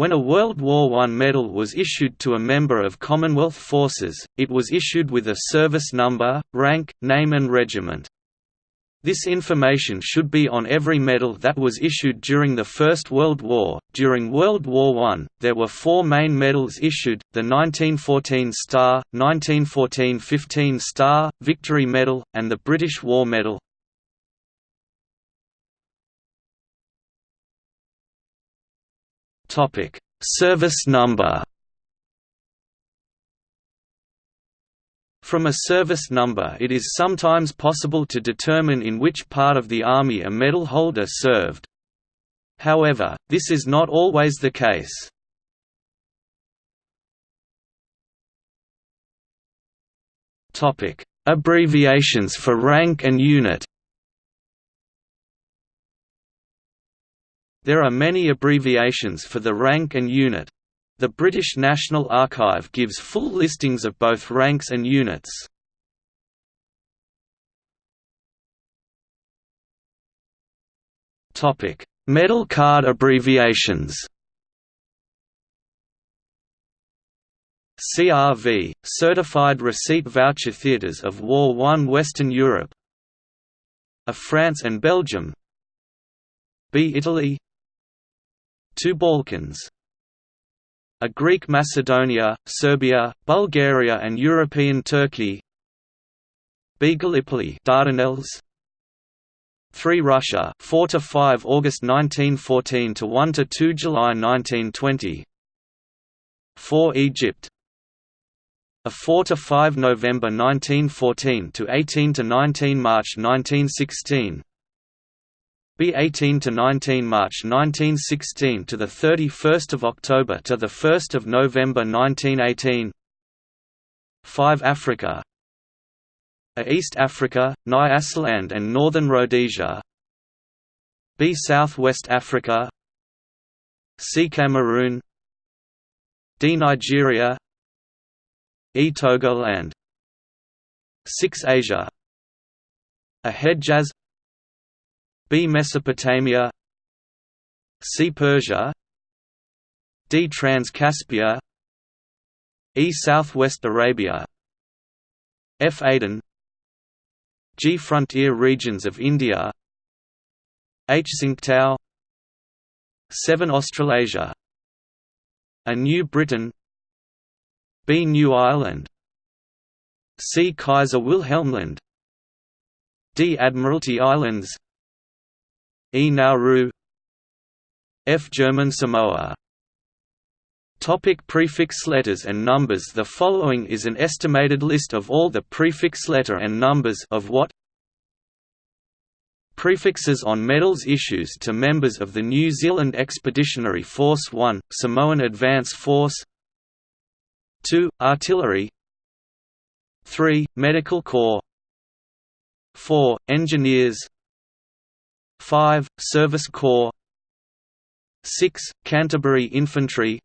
When a World War I medal was issued to a member of Commonwealth forces, it was issued with a service number, rank, name and regiment. This information should be on every medal that was issued during the First World War. During World War I, there were four main medals issued the 1914 Star, 1914 15 Star, Victory Medal, and the British War Medal. Service number From a service number it is sometimes possible to determine in which part of the Army a medal holder served. However, this is not always the case. Abbreviations for rank and unit There are many abbreviations for the rank and unit. The British National Archive gives full listings of both ranks and units. Topic: Medal card abbreviations. CRV – Certified Receipt Voucher Theatres of War I Western Europe A France and Belgium B Italy 2 Balkans. A Greek Macedonia, Serbia, Bulgaria and European Turkey. B. Gallipoli Dardanelles. 3 Russia 4 to 5 August 1914 to 1 to 2 July 1920 4 Egypt. A 4 to 5 November 1914 to 18 to 19 March 1916 B 18 to 19 March 1916 to the 31st of October to the 1st of November 1918 5 Africa. A East Africa, Nyasaland and Northern Rhodesia. B Southwest Africa. C Cameroon. D Nigeria. E Togoland 6 Asia. A Hedjaz B. Mesopotamia C. Persia D. Trans-Caspia E. Southwest Arabia F. Aden G. Frontier regions of India H. Tsingtao 7 Australasia A New Britain B. New Ireland C. Kaiser Wilhelmland D. Admiralty Islands E Nauru F German Samoa Topic prefix letters and numbers The following is an estimated list of all the prefix letter and numbers of what Prefixes on medals issues to members of the New Zealand Expeditionary Force 1, Samoan Advance Force 2. Artillery 3. Medical Corps 4. Engineers 5. Service Corps 6. Canterbury Infantry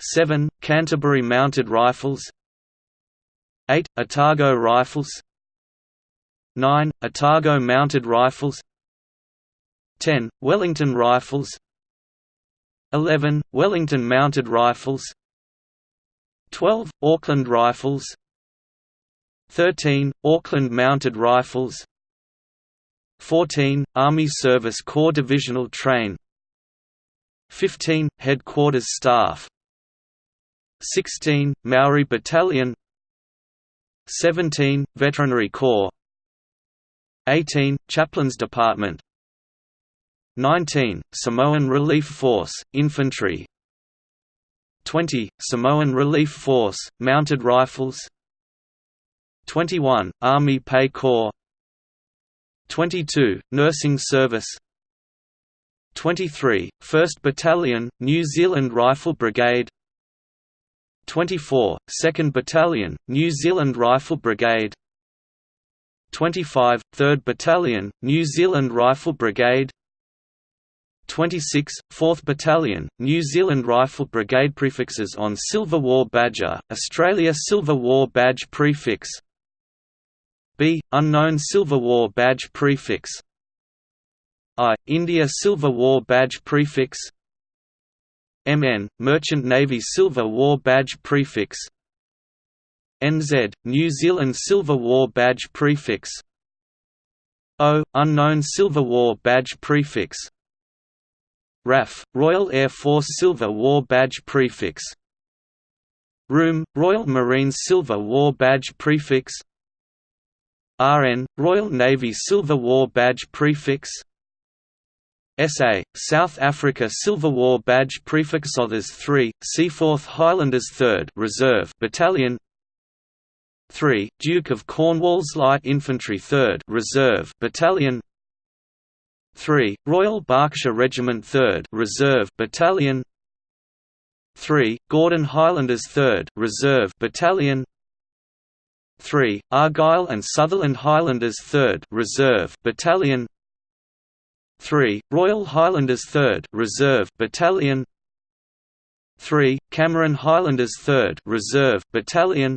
7. Canterbury Mounted Rifles 8. Otago Rifles 9. Otago Mounted Rifles 10. Wellington Rifles 11. Wellington Mounted Rifles 12. Auckland Rifles 13. Auckland Mounted Rifles 14. Army Service Corps Divisional Train 15. Headquarters Staff 16. Maori Battalion 17. Veterinary Corps 18. Chaplains Department 19. Samoan Relief Force, Infantry 20. Samoan Relief Force, Mounted Rifles 21. Army Pay Corps 22, Nursing Service. 23, 1st Battalion, New Zealand Rifle Brigade. 24, 2nd Battalion, New Zealand Rifle Brigade. 25, 3rd Battalion, New Zealand Rifle Brigade. 26, 4th Battalion, New Zealand Rifle Brigade Prefixes on Silver War Badger, Australia Silver War Badge Prefix B. Unknown Silver War Badge prefix. I. India Silver War Badge prefix. MN, Merchant Navy Silver War Badge Prefix. NZ, New Zealand Silver War Badge Prefix. O, Unknown Silver War Badge Prefix. RAF, Royal Air Force Silver War Badge Prefix. ROOM, Royal Marines Silver War Badge Prefix RN, Royal Navy Silver War Badge Prefix SA, South Africa Silver War Badge Prefix Others 3, Seaforth Highlanders 3rd Reserve Battalion 3, Duke of Cornwall's Light Infantry 3rd Reserve Battalion 3, Royal Berkshire Regiment 3rd Reserve Battalion 3, Gordon Highlanders 3rd Reserve Battalion 3, Argyll and Sutherland Highlanders 3rd Reserve Battalion 3, Royal Highlanders 3rd Reserve Battalion 3, Cameron Highlanders 3rd Reserve Battalion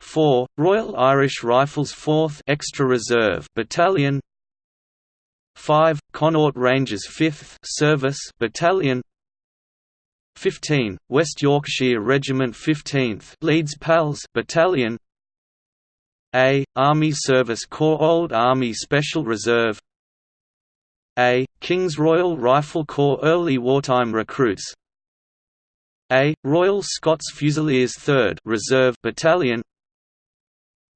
4, Royal Irish Rifles 4th Extra Reserve Battalion 5, Connaught Rangers 5th Service Battalion 15, West Yorkshire Regiment 15th Leeds Pals Battalion A, Army Service Corps Old Army Special Reserve a. King's Royal Rifle Corps Early Wartime Recruits A. Royal Scots Fusiliers 3rd Reserve Battalion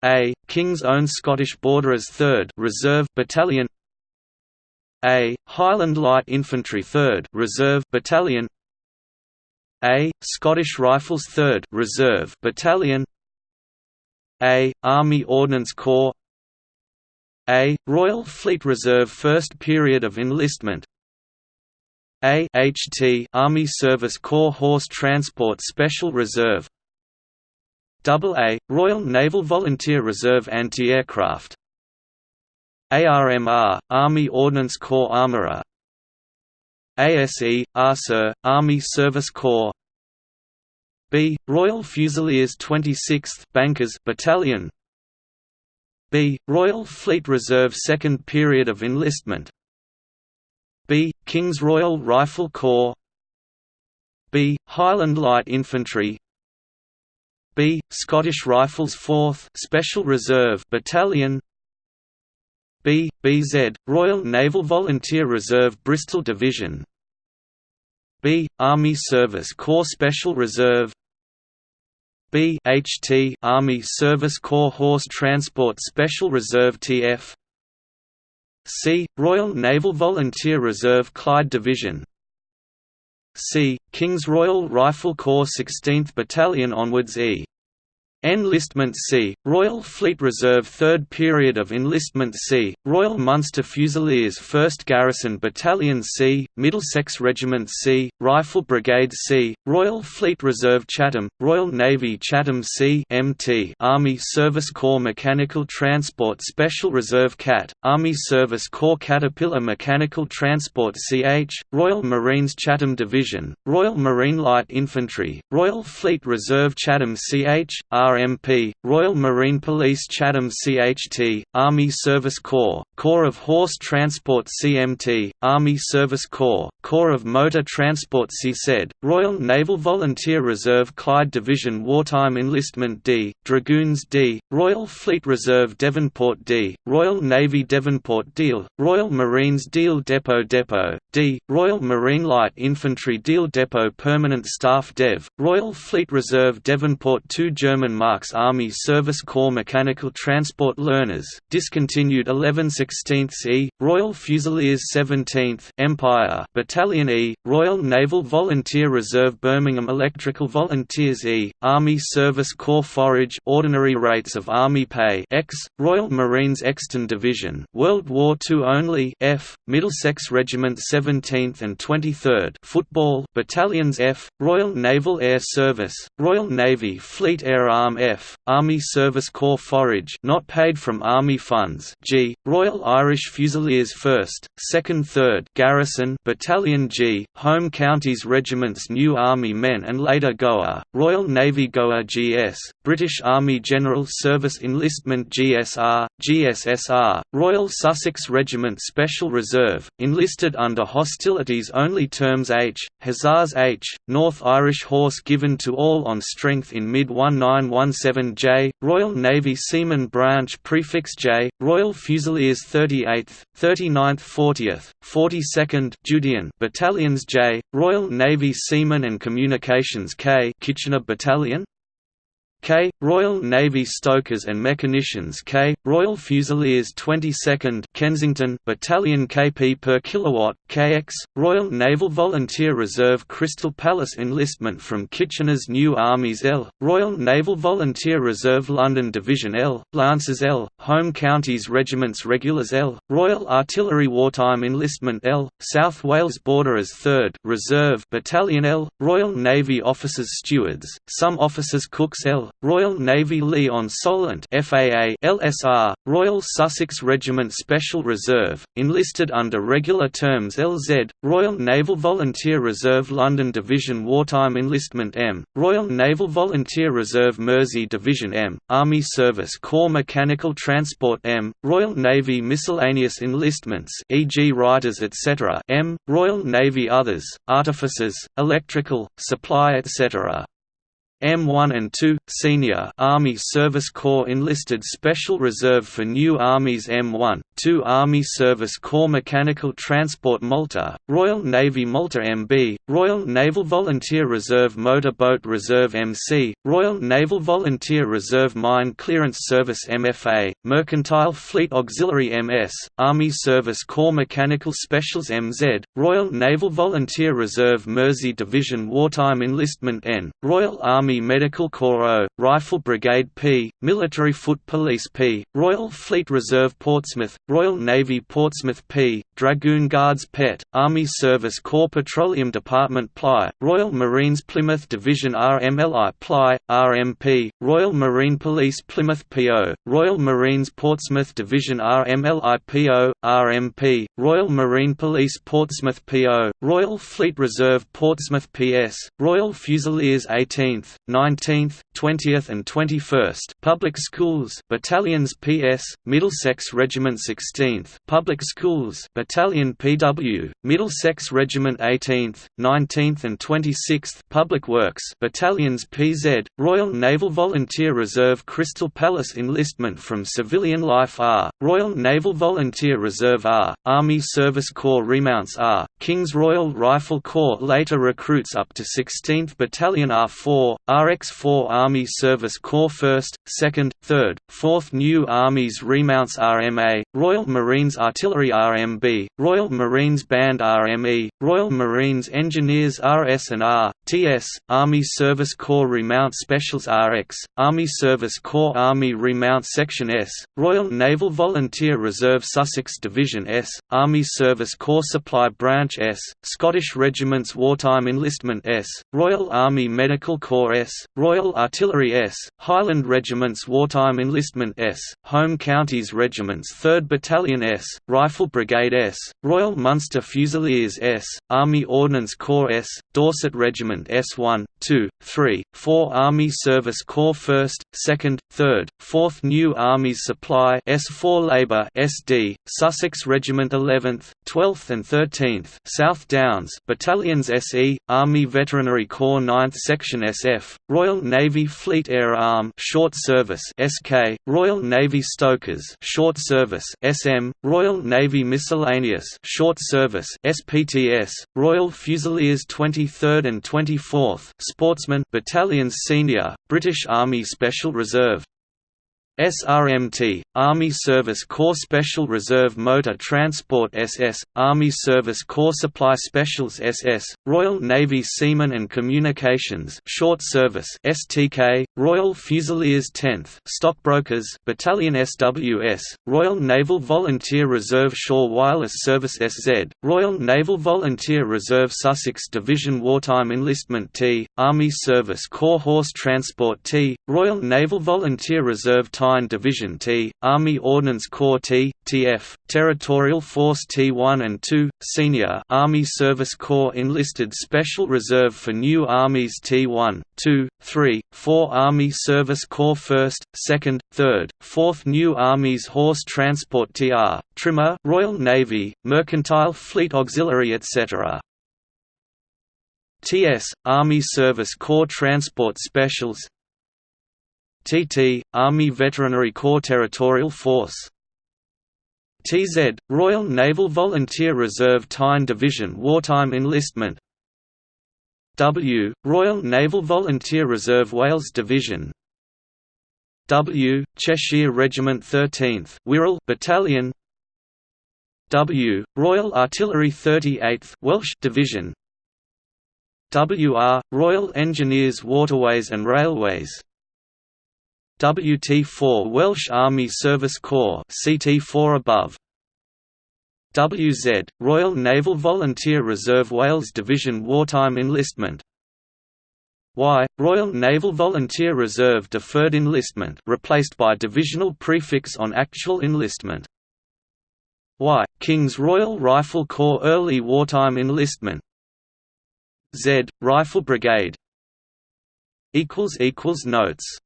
A. King's Own Scottish Borderers 3rd Reserve Battalion A. Highland Light Infantry 3rd Reserve Battalion A. Scottish Rifles 3rd Reserve Battalion A. Army Ordnance Corps a. Royal Fleet Reserve First Period of Enlistment A HT Army Service Corps Horse Transport Special Reserve AA Royal Naval Volunteer Reserve Anti-Aircraft ARMR Army Ordnance Corps Armourer ASE ARSER Army Service Corps B Royal Fusiliers 26th Bankers Battalion B. Royal Fleet Reserve Second Period of Enlistment B. King's Royal Rifle Corps B. Highland Light Infantry B. Scottish Rifles 4th Special Reserve Battalion B. BZ, Royal Naval Volunteer Reserve Bristol Division B. Army Service Corps Special Reserve B HT Army Service Corps Horse Transport Special Reserve TF C Royal Naval Volunteer Reserve Clyde Division C King's Royal Rifle Corps 16th Battalion onwards E Enlistment C, Royal Fleet Reserve Third Period of Enlistment C, Royal Munster Fusiliers 1st Garrison Battalion C, Middlesex Regiment C, Rifle Brigade C, Royal Fleet Reserve Chatham, Royal Navy Chatham C MT, Army Service Corps Mechanical Transport Special Reserve CAT, Army Service Corps Caterpillar Mechanical Transport CH, Royal Marines Chatham Division, Royal Marine Light Infantry, Royal Fleet Reserve Chatham CH, RMP, Royal Marine Police Chatham CHT, Army Service Corps, Corps of Horse Transport CMT, Army Service Corps, Corps of Motor Transport CZ, Royal Naval Volunteer Reserve Clyde Division Wartime Enlistment D, Dragoons D, Royal Fleet Reserve Devonport D, Royal Navy Devonport Deal, Royal Marines Deal Depot Depot, D, Royal Marine Light Infantry Deal Depot Permanent Staff Dev, Royal Fleet Reserve Devonport 2 German Marks Army Service Corps Mechanical Transport Learners, discontinued 11 16 E, Royal Fusiliers 17th Empire Battalion E, Royal Naval Volunteer Reserve Birmingham Electrical Volunteers E, Army Service Corps Forage Ordinary Rates of Army Pay X, Royal Marines Exton Division World War II only F, Middlesex Regiment 17th and 23rd Football Battalions F, Royal Naval Air Service, Royal Navy Fleet Air Arm F, Army Service Corps Forage not paid from Army funds G, Royal Irish Fusiliers 1st, 2nd 3rd Garrison Battalion G, Home Counties Regiments New Army Men and later Goa, Royal Navy Goa GS, British Army General Service Enlistment GSR, GSSR, Royal Sussex Regiment Special Reserve, enlisted under hostilities only terms H, Hussars H, North Irish Horse given to all on strength in mid-1911 117J, Royal Navy Seaman Branch Prefix J, Royal Fusiliers 38th, 39th 40th, 42nd Judean Battalions J, Royal Navy Seamen and Communications K Kitchener Battalion K. Royal Navy Stokers and Mechanicians K. Royal Fusiliers 22nd Kensington Battalion kp per kilowatt KX Royal Naval Volunteer Reserve Crystal Palace enlistment from Kitchener's New Armies L Royal Naval Volunteer Reserve London Division L Lancers L Home Counties Regiments Regulars L Royal Artillery Wartime Enlistment L South Wales Borderers 3rd Reserve Battalion L Royal Navy Officers Stewards some officers cooks L Royal Navy Lee-on-Solent FAA LSR, Royal Sussex Regiment Special Reserve, enlisted under regular terms LZ, Royal Naval Volunteer Reserve London Division Wartime Enlistment M, Royal Naval Volunteer Reserve Mersey Division M, Army Service Corps Mechanical Transport M, Royal Navy Miscellaneous Enlistments e.g. Writers etc. M, Royal Navy Others, Artificers, Electrical, Supply etc. M1 and 2, Senior Army Service Corps enlisted Special Reserve for New Armies M1, 2 Army Service Corps Mechanical Transport Malta, Royal Navy Malta MB, Royal Naval Volunteer Reserve Motor Boat Reserve MC, Royal Naval Volunteer Reserve Mine Clearance Service MFA, Mercantile Fleet Auxiliary MS, Army Service Corps Mechanical Specials MZ, Royal Naval Volunteer Reserve Mersey Division Wartime Enlistment N, Royal Army Army Medical Corps O, Rifle Brigade P, Military Foot Police P, Royal Fleet Reserve Portsmouth, Royal Navy Portsmouth P, Dragoon Guards PET, Army Service Corps Petroleum Department PLY, Royal Marines Plymouth Division RMLI PLY, RMP, Royal Marine Police Plymouth PO, Royal Marines Portsmouth Division RMLI PO, RMP, Royal Marine Police Portsmouth PO, Royal Fleet Reserve Portsmouth PS, Royal Fusiliers 18th, 19th, 20th and 21st Public Schools Battalions PS, Middlesex Regiment 16th Public Schools Battalion PW, Middlesex Regiment 18th, 19th and 26th Public Works Battalions PZ, Royal Naval Volunteer Reserve Crystal Palace Enlistment from Civilian Life R, Royal Naval Volunteer Reserve R, Army Service Corps Remounts R, King's Royal Rifle Corps later recruits up to 16th Battalion R4, RX-4 Army Service Corps 1st, 2nd, 3rd, 4th New Armies Remounts RMA, Royal Marines Artillery RMB, Royal Marines Band RME, Royal Marines Engineers RS and R, TS, Army Service Corps Remount Specials RX, Army Service Corps Army Remount Section S, Royal Naval Volunteer Reserve Sussex Division S, Army Service Corps Supply Branch S, Scottish Regiments Wartime Enlistment S, Royal Army Medical Corps S, Royal Artillery S, Highland Regiments Wartime Enlistment S, Home Counties Regiments 3rd Battalion S, Rifle Brigade S, Royal Munster Fusiliers S, Army Ordnance Corps S, Dorset Regiment S1, 2, 3, 4 Army Service Corps 1st, 2nd, 3rd, 4th New Armies Supply S4 Labour SD, Sussex Regiment 11th, 12th and 13th South Downs Battalions SE, Army Veterinary Corps 9th Section SF, Royal Navy Fleet Air Arm Short Service (SK), Royal Navy Stokers Short Service (SM), Royal Navy Miscellaneous Short Service (SPTS), Royal Fusiliers 23rd and 24th Sportsmen Battalions Senior, British Army Special Reserve. SRMT, Army Service Corps Special Reserve Motor Transport SS, Army Service Corps Supply Specials SS, Royal Navy Seamen and Communications Short Service STK, Royal Fusiliers 10th Stockbrokers Battalion SWS, Royal Naval Volunteer Reserve Shore Wireless Service SZ, Royal Naval Volunteer Reserve Sussex Division Wartime Enlistment T, Army Service Corps Horse Transport T, Royal Naval Volunteer Reserve Tyne Division T, Army Ordnance Corps T, TF, Territorial Force T1 and 2, Senior Army Service Corps Enlisted Special Reserve for New Armies T1, 2, 3, 4 Army Service Corps 1st, 2nd, 3rd, 4th New Armies Horse Transport TR, Trimmer Royal Navy, Mercantile Fleet Auxiliary etc. TS, Army Service Corps Transport Specials. TT, Army Veterinary Corps Territorial Force. TZ, Royal Naval Volunteer Reserve Tyne Division Wartime Enlistment W, Royal Naval Volunteer Reserve Wales Division. W, Cheshire Regiment 13th Wirral Battalion. W, Royal Artillery 38th Welsh Division. WR, Royal Engineers Waterways and Railways. WT4 Welsh Army Service Corps CT4 above WZ Royal Naval Volunteer Reserve Wales Division Wartime Enlistment. Y Royal Naval Volunteer Reserve Deferred Enlistment replaced by divisional prefix on actual enlistment. Y King's Royal Rifle Corps Early Wartime Enlistment. Z Rifle Brigade. Notes